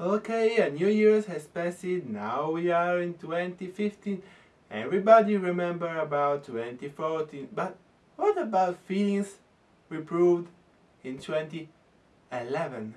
Okay, a new year has passed, now we are in 2015. Everybody remember about 2014, but what about feelings we proved in 2011?